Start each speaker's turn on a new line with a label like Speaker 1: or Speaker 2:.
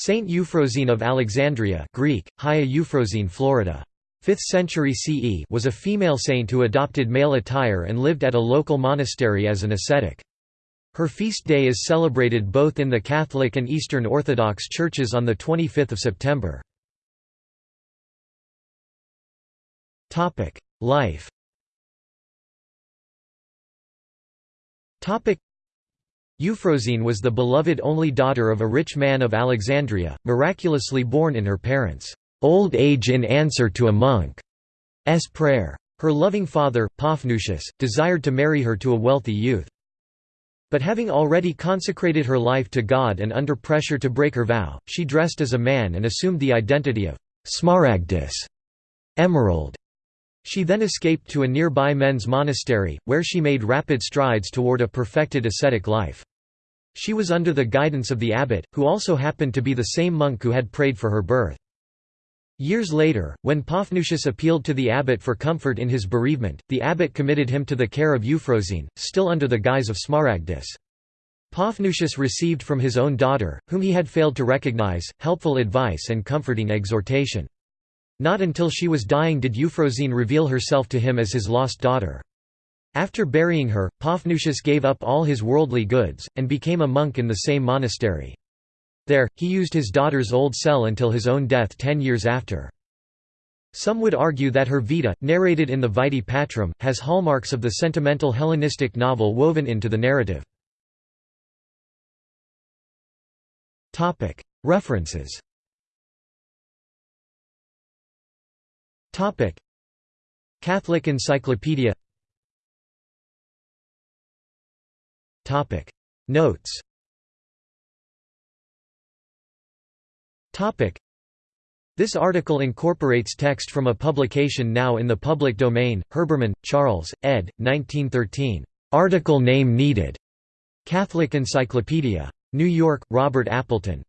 Speaker 1: Saint Euphrosyne of Alexandria Greek, Hagia Euphrosyne Florida. 5th century CE was a female saint who adopted male attire and lived at a local monastery as an ascetic. Her feast day is celebrated both in the Catholic and Eastern Orthodox churches on 25 September. Life Euphrosyne was the beloved only daughter of a rich man of Alexandria, miraculously born in her parents' old age in answer to a monk's prayer. Her loving father, Paphnutius, desired to marry her to a wealthy youth. But having already consecrated her life to God and under pressure to break her vow, she dressed as a man and assumed the identity of Smaragdus emerald. She then escaped to a nearby men's monastery, where she made rapid strides toward a perfected ascetic life. She was under the guidance of the abbot, who also happened to be the same monk who had prayed for her birth. Years later, when Paphnutius appealed to the abbot for comfort in his bereavement, the abbot committed him to the care of Euphrosyne, still under the guise of Smaragdus. Paphnutius received from his own daughter, whom he had failed to recognize, helpful advice and comforting exhortation. Not until she was dying did Euphrosyne reveal herself to him as his lost daughter. After burying her, Paphnutius gave up all his worldly goods, and became a monk in the same monastery. There, he used his daughter's old cell until his own death ten years after. Some would argue that her Vita, narrated in the Vitae Patrum, has hallmarks of the sentimental Hellenistic novel woven into the narrative. References Topic: Catholic Encyclopedia. Topic: Notes. Topic: This article incorporates text from a publication now in the public domain. Herbermann, Charles, ed. 1913. Article name needed. Catholic Encyclopedia. New York: Robert Appleton.